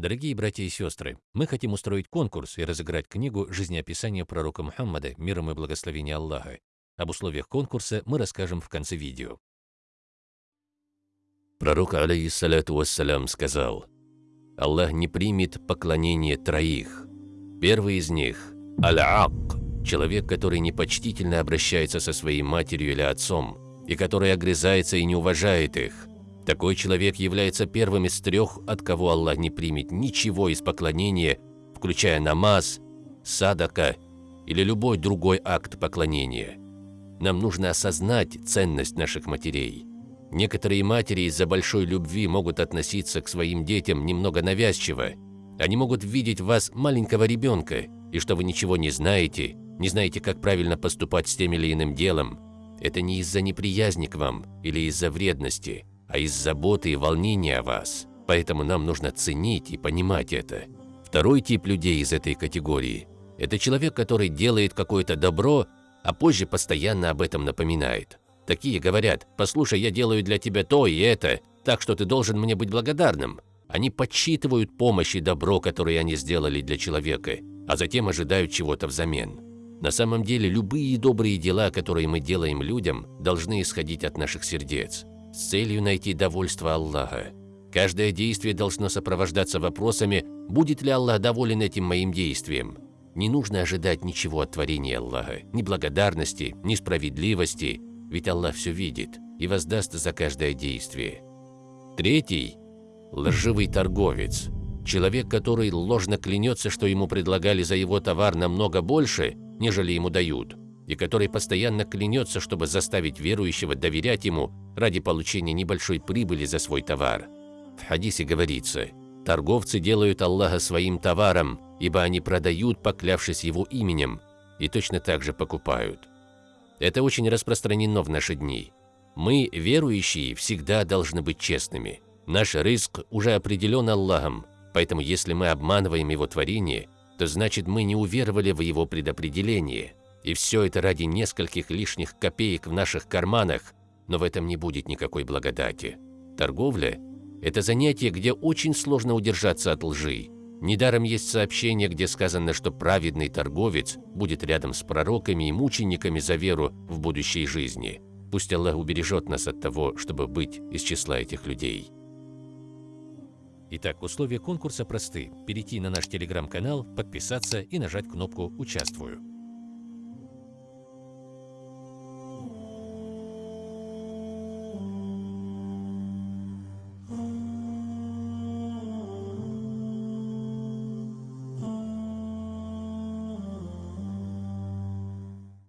Дорогие братья и сестры, мы хотим устроить конкурс и разыграть книгу «Жизнеописание пророка Мухаммада, миром и благословения Аллаха». Об условиях конкурса мы расскажем в конце видео. Пророк, алейхиссалату вассалям, сказал, «Аллах не примет поклонение троих. Первый из них – аль-ак, человек, который непочтительно обращается со своей матерью или отцом, и который огрызается и не уважает их. Такой человек является первым из трех, от кого Аллах не примет ничего из поклонения, включая намаз, садака или любой другой акт поклонения. Нам нужно осознать ценность наших матерей. Некоторые матери из-за большой любви могут относиться к своим детям немного навязчиво. Они могут видеть в вас маленького ребенка, и что вы ничего не знаете, не знаете, как правильно поступать с тем или иным делом. Это не из-за неприязни к вам или из-за вредности, а из заботы и волнения о вас. Поэтому нам нужно ценить и понимать это. Второй тип людей из этой категории – это человек, который делает какое-то добро, а позже постоянно об этом напоминает. Такие говорят, послушай, я делаю для тебя то и это, так что ты должен мне быть благодарным. Они подсчитывают помощь и добро, которые они сделали для человека, а затем ожидают чего-то взамен. На самом деле, любые добрые дела, которые мы делаем людям, должны исходить от наших сердец, с целью найти довольство Аллаха. Каждое действие должно сопровождаться вопросами, будет ли Аллах доволен этим моим действием. Не нужно ожидать ничего от творения Аллаха, ни благодарности, ни справедливости, ведь Аллах все видит и воздаст за каждое действие. Третий – лживый торговец, человек, который ложно клянется, что ему предлагали за его товар намного больше, нежели ему дают, и который постоянно клянется, чтобы заставить верующего доверять ему ради получения небольшой прибыли за свой товар. В хадисе говорится, торговцы делают Аллаха своим товаром, ибо они продают, поклявшись его именем, и точно так же покупают. Это очень распространено в наши дни. Мы, верующие, всегда должны быть честными. Наш риск уже определен Аллахом, поэтому если мы обманываем Его творение, то значит мы не уверовали в Его предопределение. И все это ради нескольких лишних копеек в наших карманах, но в этом не будет никакой благодати. Торговля – это занятие, где очень сложно удержаться от лжи, Недаром есть сообщение, где сказано, что праведный торговец будет рядом с пророками и мучениками за веру в будущей жизни. Пусть Аллах убережет нас от того, чтобы быть из числа этих людей. Итак, условия конкурса просты. Перейти на наш телеграм-канал, подписаться и нажать кнопку «Участвую».